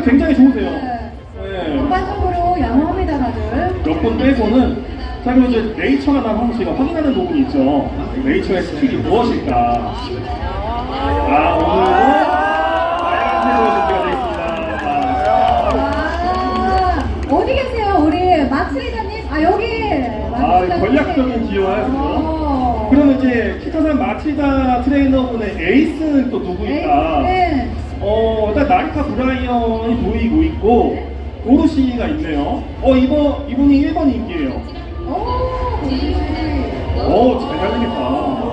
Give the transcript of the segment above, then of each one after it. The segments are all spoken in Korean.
컨디션이 굉장히 좋으세요. 네. 네. 전반적으로 양호합니다, 다들. 몇번 빼고는 자 그리고 이제 네이처가 나한 제가 확인하는 부분이 있죠. 네이처의 스킬이 무엇일까? 아 오늘도 빨간색으로 준비가 되어 있습니다. 아, 어디 계세요, 우리 마츠리자님? 아, 여기. 아. 전략적인 기여야? 어. 그러면 이제 키타산 마치다 트레이너분의 에이스는 또 누구일까? 네. 어, 일단 나리타 브라이언이 보이고 있고 오르시가 있네요. 어, 이번 이분이 1번 인기예요. 오, 우리. 오, 잘 달리겠다.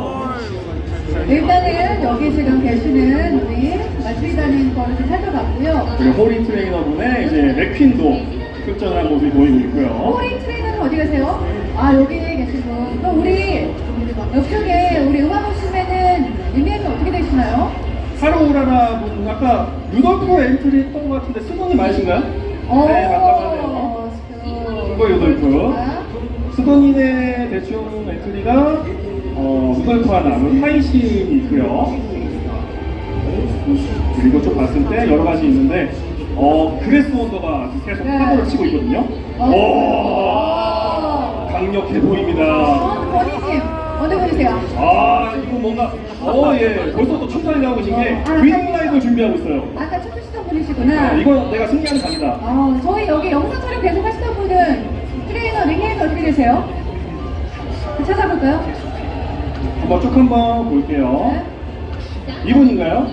일단은 여기 지금 계시는 우리 마츠리자님 거를 좀 살펴봤고요. 그리고 호리 트레이너분의 이제 맥퀸도 흡전한 모습이 보이고 있고요. 호리 트레이너는 어디 계세요? 아, 여기 분. 그럼 우리 옆쪽에 우리 음악 오시면은 닉네임이 어떻게 되시나요? 하루라라 분 아까 루돌프 엔트리 했던 것 같은데 수동이 맞으신가요? 네, 맞다고 하네요. 이거 루돌프. 수건인의 대충 엔트리가 어, 루돌프가 남은 하이신이 있고요. 그리고 좀 봤을 때 여러 가지 있는데 어 그래스 원더가 계속 네. 파도를 치고 있거든요. 어. 오 강력해 보입니다. 어, 어디 보이세요? 아 이거 뭔가 어 예 벌써 또 춤사위 나오고 계신 게 winning live 준비하고 있어요. 아까 춤추시던 분이시구나. 네, 이거 내가 승리하는 각이다. 어, 저희 여기 영상 촬영 계속 하시던 분은 트레이너 닉네임이 어떻게 되세요? 찾아볼까요? 한번 쭉 한번 볼게요. 네. 이분인가요?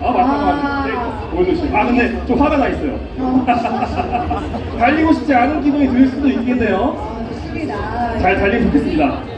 아 맞다 아. 맞다. 보여주시. 아 근데 좀 화가 나 있어요. 어. 달리고 싶지 않은 기분이 들 수도 있겠네요. 어, 좋습니다. 잘 달리면 좋겠습니다.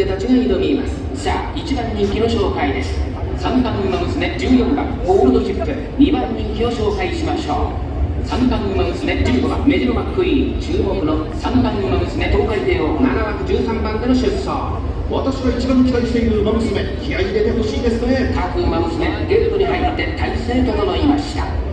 人たちが挑みます。さあ1番人気の紹介です。3番馬娘14番ゴールドシップ2番人気を紹介しましょう。3番馬娘15番メジロマックイーン注目の3番馬娘東海帝王7枠13番での出走。私が一番期待している馬娘気合い入れてほしいですね各馬娘ゲートに入って体勢整いました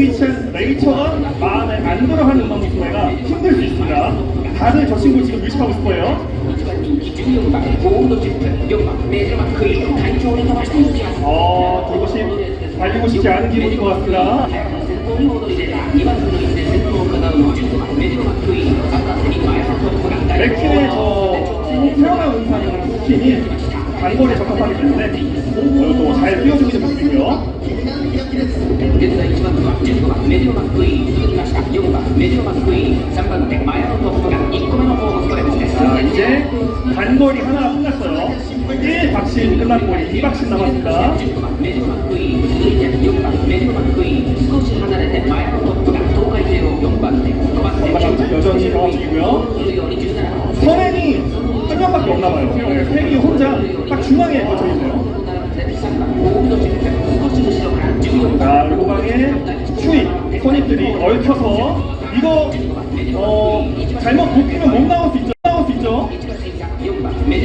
위치한 레이처가 마음에 안 들어하는 음악 위치가 힘들 수 있습니다. 다들 저 친구 지금 의식하고 싶어요. 어, 그것이 달리고 싶지 않은 기분인 것 같습니다. 맥퀸의 저 태어난 음산이랑 스킨이 단골에 적합하기 때문에 단골이 하나 끝났어요. 1박신 끝났고 2박신 남았습니다. 여전히 강화 중이고요. 선행이 한 명밖에 없나봐요. 네, 선행이 혼자 딱 중앙에 꽂혀있네요. 자, 요방에 추입, 선입들이 얽혀서 이거 어, 잘못 굽히면 못 나올 수 있죠? 나올 수 있죠?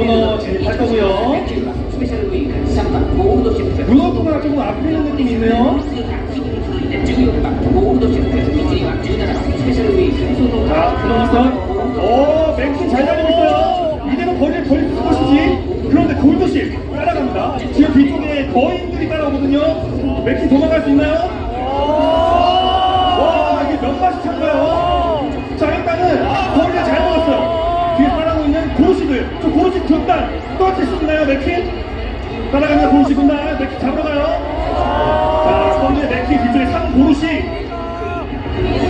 코너 제입할 거고요. 블로크가 조금 앞에 있는 느낌이 있네요. 자, 들어갔어. 오, 맥스 잘 달리고 있어요. 이대로 거리를 벌릴 것이지. 그런데 골도씨 따라갑니다. 지금 뒤쪽에 거인들이 따라오거든요. 맥스 도망갈 수 있나요? 자, 똑같이 쓰나요 맥키? 따라가면 보시 군다. 맥키 잡으러 가요. 자, 선제 맥키 뒤쪽에 3 보루시.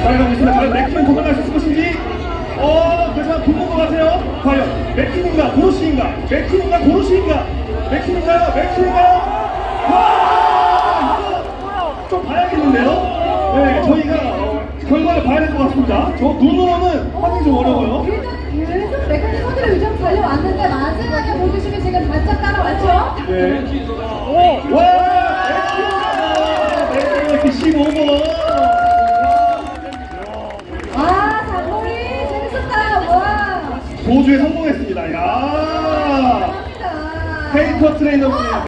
따라가고 있습니다. 과연 맥키는 도망갈 수 있을 것인지? 어, 그래서 붙는 것 같아요. 과연 맥키인가 보루시인가? 맥키인가 보루시인가? 맥키인가요? 맥키인가요? 와! 좀 봐야겠는데요? 네, 저희가 결과를 봐야 될 것 같습니다. 저 눈으로는 확인 좀 어려워요. 보여주시면 지금 바짝 따라왔죠? 네. 오! 와! 맥키인가! 맥키 15번! 아, 장거리 재밌었다. 와. 도주에 성공했습니다. 야 감사합니다. 페이퍼 트레이너분이